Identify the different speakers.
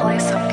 Speaker 1: place of